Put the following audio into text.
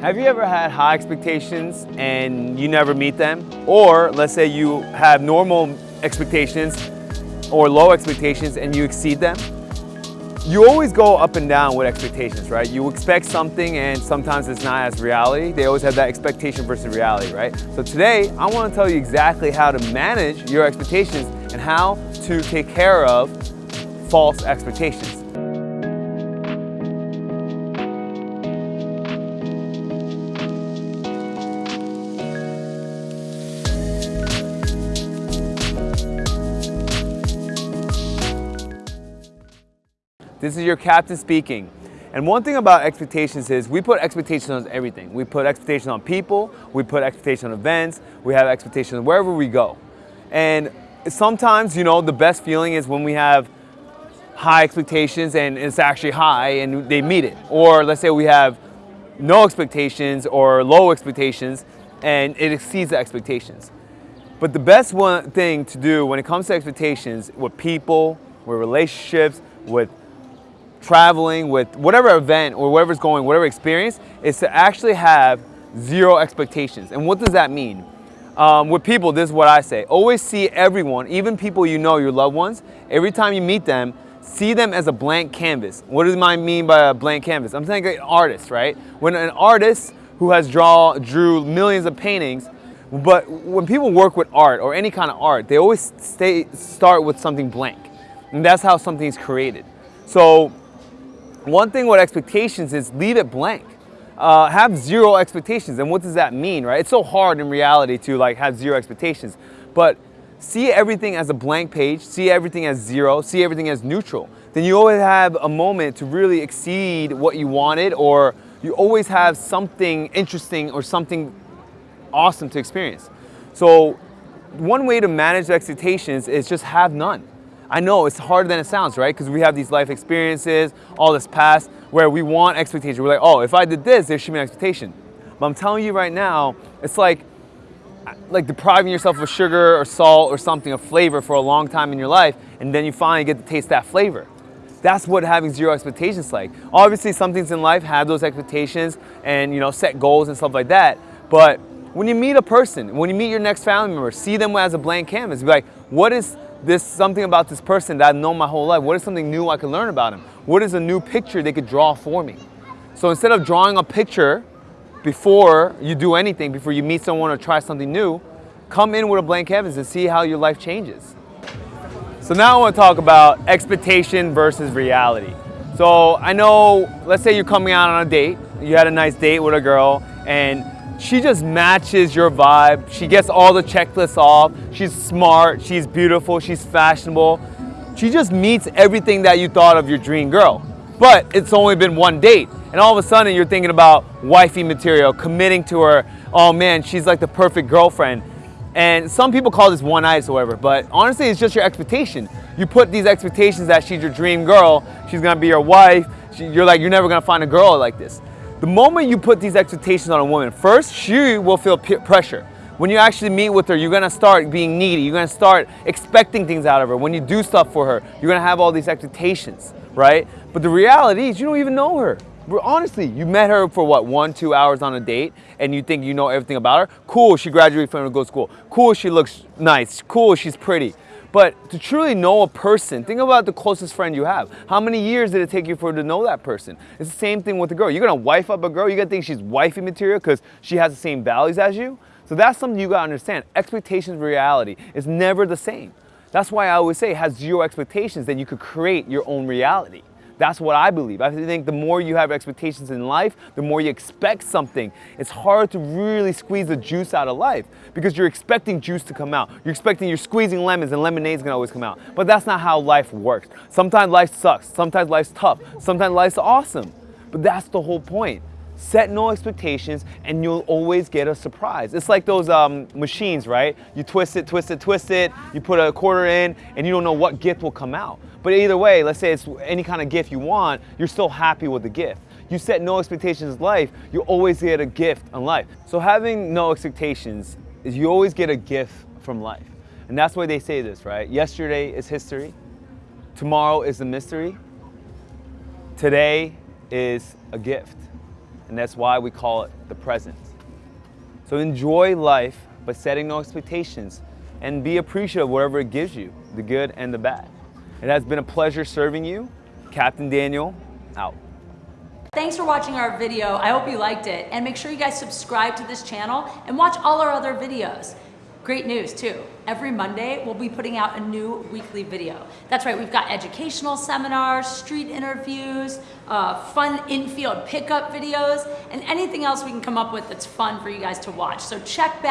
Have you ever had high expectations and you never meet them? Or let's say you have normal expectations or low expectations and you exceed them? You always go up and down with expectations, right? You expect something and sometimes it's not as reality. They always have that expectation versus reality, right? So today, I wanna to tell you exactly how to manage your expectations and how to take care of false expectations. This is your captain speaking. And one thing about expectations is we put expectations on everything. We put expectations on people, we put expectations on events, we have expectations wherever we go. And sometimes, you know, the best feeling is when we have high expectations and it's actually high and they meet it. Or let's say we have no expectations or low expectations and it exceeds the expectations. But the best one thing to do when it comes to expectations with people, with relationships, with traveling, with whatever event or whatever's going, whatever experience, is to actually have zero expectations. And what does that mean? Um, with people, this is what I say. Always see everyone, even people you know, your loved ones, every time you meet them, see them as a blank canvas. What does I mean by a blank canvas? I'm saying an artist, right? When an artist who has draw, drew millions of paintings, but when people work with art or any kind of art, they always stay, start with something blank. And that's how something's created. So one thing with expectations is leave it blank. Uh, have zero expectations. And what does that mean, right? It's so hard in reality to like have zero expectations. But see everything as a blank page, see everything as zero, see everything as neutral. Then you always have a moment to really exceed what you wanted or you always have something interesting or something awesome to experience. So one way to manage expectations is just have none. I know it's harder than it sounds, right? Because we have these life experiences, all this past, where we want expectation. We're like, oh, if I did this, there should be an expectation. But I'm telling you right now, it's like, like depriving yourself of sugar or salt or something, a flavor for a long time in your life, and then you finally get to taste that flavor. That's what having zero expectations like. Obviously, some things in life have those expectations and you know set goals and stuff like that. But when you meet a person, when you meet your next family member, see them as a blank canvas. Be like, what is this something about this person that I've known my whole life. What is something new I can learn about him? What is a new picture they could draw for me? So instead of drawing a picture before you do anything, before you meet someone or try something new, come in with a blank canvas and see how your life changes. So now I want to talk about expectation versus reality. So I know, let's say you're coming out on a date, you had a nice date with a girl, and she just matches your vibe. She gets all the checklists off. She's smart, she's beautiful, she's fashionable. She just meets everything that you thought of your dream girl. But it's only been one date. And all of a sudden you're thinking about wifey material, committing to her. Oh man, she's like the perfect girlfriend. And some people call this one or whatever, but honestly, it's just your expectation. You put these expectations that she's your dream girl, she's gonna be your wife, she, you're like, you're never gonna find a girl like this. The moment you put these expectations on a woman, first, she will feel pressure. When you actually meet with her, you're gonna start being needy. You're gonna start expecting things out of her. When you do stuff for her, you're gonna have all these expectations, right? But the reality is you don't even know her. Honestly, you met her for what, one, two hours on a date, and you think you know everything about her? Cool, she graduated from a good school. Cool, she looks nice. Cool, she's pretty. But to truly know a person, think about the closest friend you have. How many years did it take you for to know that person? It's the same thing with a girl. You're gonna wife up a girl, you gotta think she's wifey material because she has the same values as you. So that's something you gotta understand. Expectations of reality is never the same. That's why I always say have zero expectations, then you could create your own reality. That's what I believe. I think the more you have expectations in life, the more you expect something. It's hard to really squeeze the juice out of life because you're expecting juice to come out. You're expecting you're squeezing lemons and lemonade's gonna always come out. But that's not how life works. Sometimes life sucks. Sometimes life's tough. Sometimes life's awesome. But that's the whole point. Set no expectations and you'll always get a surprise. It's like those um, machines, right? You twist it, twist it, twist it, you put a quarter in and you don't know what gift will come out. But either way, let's say it's any kind of gift you want, you're still happy with the gift. You set no expectations in life, you always get a gift in life. So having no expectations is you always get a gift from life. And that's why they say this, right? Yesterday is history. Tomorrow is a mystery. Today is a gift. And that's why we call it the present. So enjoy life, but setting no expectations and be appreciative of whatever it gives you, the good and the bad. It has been a pleasure serving you. Captain Daniel, out. Thanks for watching our video. I hope you liked it. And make sure you guys subscribe to this channel and watch all our other videos. Great news too. Every Monday, we'll be putting out a new weekly video. That's right, we've got educational seminars, street interviews, uh, fun infield pickup videos, and anything else we can come up with that's fun for you guys to watch. So check back.